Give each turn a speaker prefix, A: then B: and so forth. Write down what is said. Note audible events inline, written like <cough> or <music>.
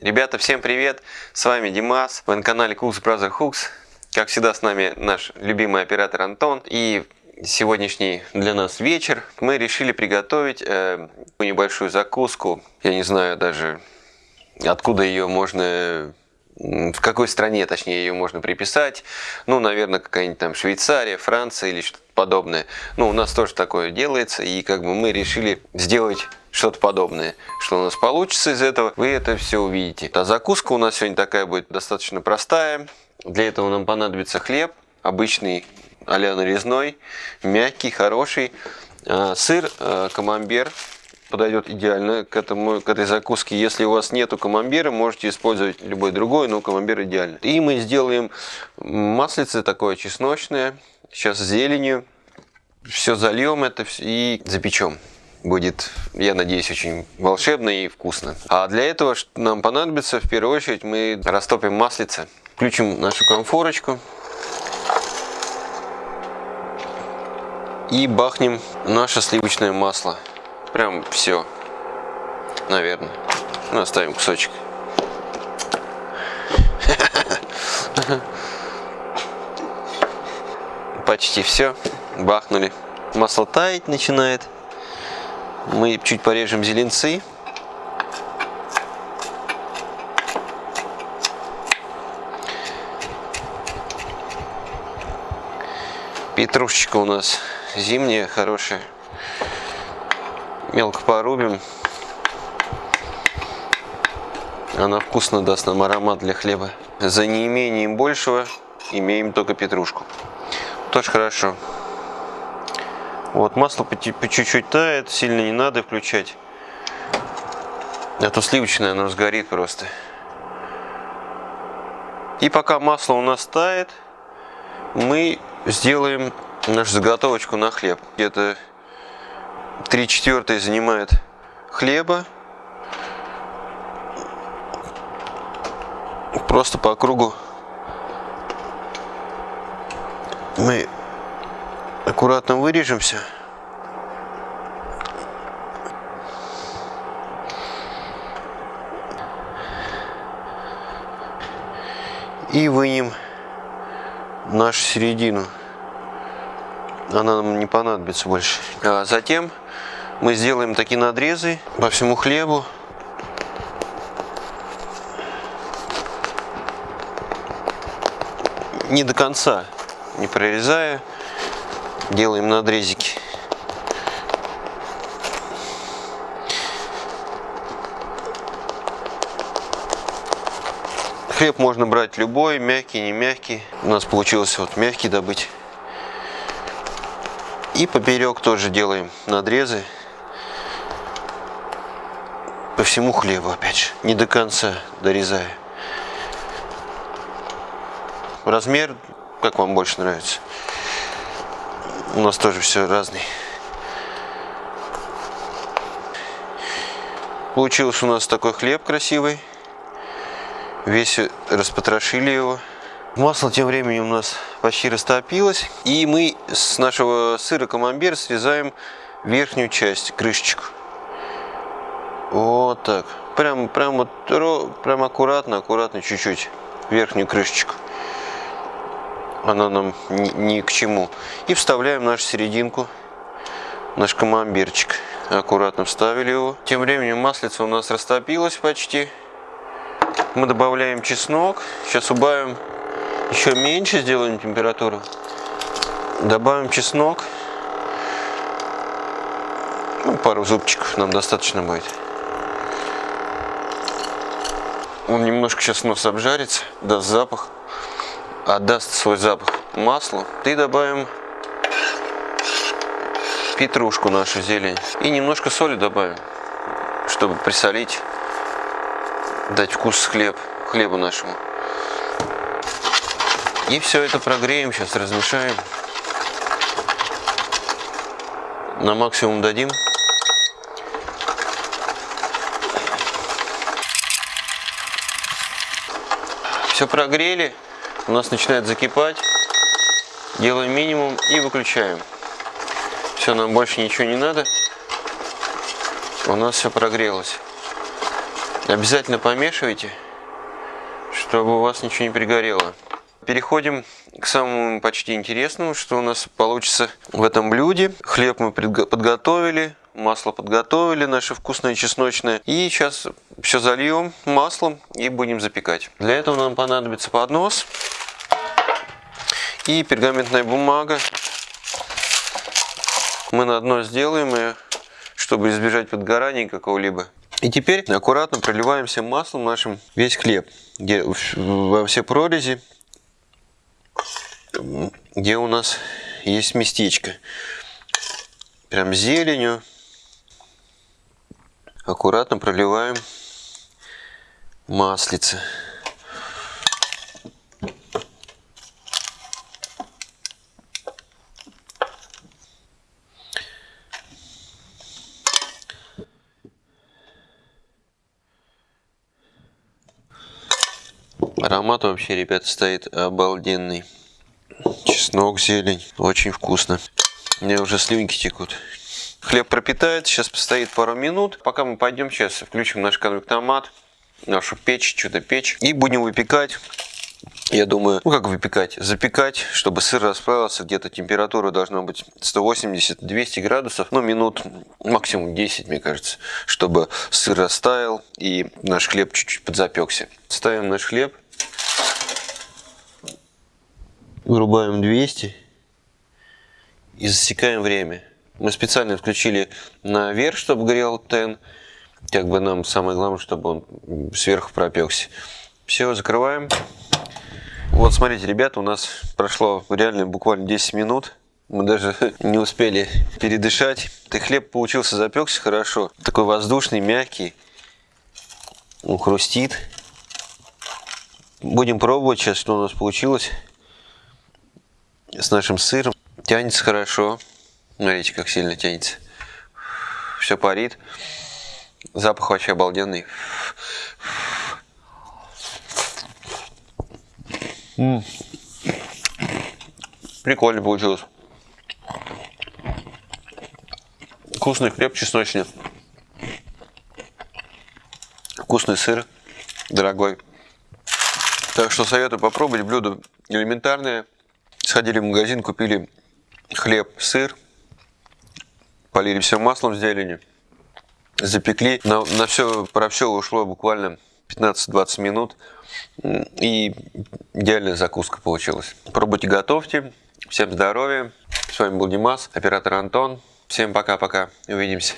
A: Ребята, всем привет! С вами Димас, вы на канале Cooks Brother Hooks. Как всегда с нами наш любимый оператор Антон. И сегодняшний для нас вечер мы решили приготовить э, небольшую закуску. Я не знаю даже откуда ее можно в какой стране, точнее, ее можно приписать. Ну, наверное, какая-нибудь там Швейцария, Франция или что-то подобное. Ну, у нас тоже такое делается, и как бы мы решили сделать что-то подобное. Что у нас получится из этого, вы это все увидите. А закуска у нас сегодня такая будет достаточно простая. Для этого нам понадобится хлеб, обычный а-ля нарезной, мягкий, хороший. А, сыр, а, камамбер подойдет идеально к, этому, к этой закуске. Если у вас нету камамбера, можете использовать любой другой, но камамбер идеально. И мы сделаем маслице такое чесночное, сейчас зеленью. Все зальем это и запечем будет, я надеюсь, очень волшебно и вкусно. А для этого нам понадобится, в первую очередь, мы растопим маслице. Включим нашу конфорочку. И бахнем наше сливочное масло. Прям все, наверное. Ну, оставим кусочек. <laughs> Почти все. Бахнули. Масло таять начинает. Мы чуть порежем зеленцы. Петрушечка у нас зимняя, хорошая. Мелко порубим. Она вкусно даст нам аромат для хлеба. За неимением большего имеем только петрушку. Тоже хорошо. Вот масло по чуть-чуть тает, сильно не надо включать. А сливочное оно сгорит просто. И пока масло у нас тает, мы сделаем нашу заготовочку на хлеб. Где-то 3 четвертые занимает хлеба. Просто по кругу мы аккуратно вырежемся. И вынем нашу середину. Она нам не понадобится больше. А затем мы сделаем такие надрезы по всему хлебу. Не до конца, не прорезая делаем надрезики. Хлеб можно брать любой, мягкий, не мягкий. У нас получилось вот мягкий добыть. И поперек тоже делаем надрезы. По всему хлебу опять же, не до конца дорезая. Размер, как вам больше нравится. У нас тоже все разный. Получился у нас такой хлеб красивый. Весь распотрошили его. Масло тем временем у нас почти растопилось. И мы с нашего сыра камамбер срезаем верхнюю часть, крышечку. Вот так. Прям, прям, вот, прям аккуратно, аккуратно чуть-чуть верхнюю крышечку она нам ни, к чему. И вставляем нашу серединку, наш камамберчик. Аккуратно вставили его. Тем временем маслица у нас растопилась почти. Мы добавляем чеснок. Сейчас убавим еще меньше, сделаем температуру. Добавим чеснок. Ну, пару зубчиков нам достаточно будет. Он немножко сейчас нос обжарится, даст запах отдаст свой запах маслу. И добавим петрушку нашу зелень. И немножко соли добавим, чтобы присолить, дать вкус хлеб, хлебу нашему. И все это прогреем, сейчас размешаем. На максимум дадим. Все прогрели у нас начинает закипать. Делаем минимум и выключаем. Все, нам больше ничего не надо. У нас все прогрелось. Обязательно помешивайте, чтобы у вас ничего не пригорело. Переходим к самому почти интересному, что у нас получится в этом блюде. Хлеб мы подготовили, масло подготовили, наше вкусное чесночное. И сейчас все зальем маслом и будем запекать. Для этого нам понадобится поднос и пергаментная бумага. Мы на дно сделаем ее, чтобы избежать подгорания какого-либо. И теперь аккуратно проливаем всем маслом нашим весь хлеб, где во все прорези, где у нас есть местечко. Прям зеленью аккуратно проливаем маслице. Аромат вообще, ребята, стоит обалденный. Чеснок, зелень. Очень вкусно. Мне уже слюнки текут. Хлеб пропитает, сейчас постоит пару минут. Пока мы пойдем, сейчас включим наш конвектомат, нашу печь, чудо-печь. И будем выпекать. Я думаю, ну как выпекать? Запекать, чтобы сыр расплавился. Где-то температура должна быть 180-200 градусов. Ну, минут максимум 10, мне кажется. Чтобы сыр растаял и наш хлеб чуть-чуть подзапекся. Ставим наш хлеб. Вырубаем 200 и засекаем время. Мы специально включили наверх, чтобы горел тен. Как бы нам самое главное, чтобы он сверху пропекся. Все, закрываем. Вот смотрите, ребята, у нас прошло реально буквально 10 минут. Мы даже <laughs> не успели передышать. И хлеб получился, запекся хорошо. Такой воздушный, мягкий. Он хрустит. Будем пробовать сейчас, что у нас получилось с нашим сыром. Тянется хорошо. Смотрите, как сильно тянется. Все парит. Запах вообще обалденный. М. Прикольно получилось. Вкусный хлеб чесночный. Вкусный сыр, дорогой. Так что советую попробовать блюдо элементарное. Сходили в магазин, купили хлеб, сыр, полили все маслом с зеленью, запекли. На, на все, про все ушло буквально 15-20 минут. И идеальная закуска получилась. Пробуйте, готовьте. Всем здоровья. С вами был Димас, оператор Антон. Всем пока-пока. Увидимся.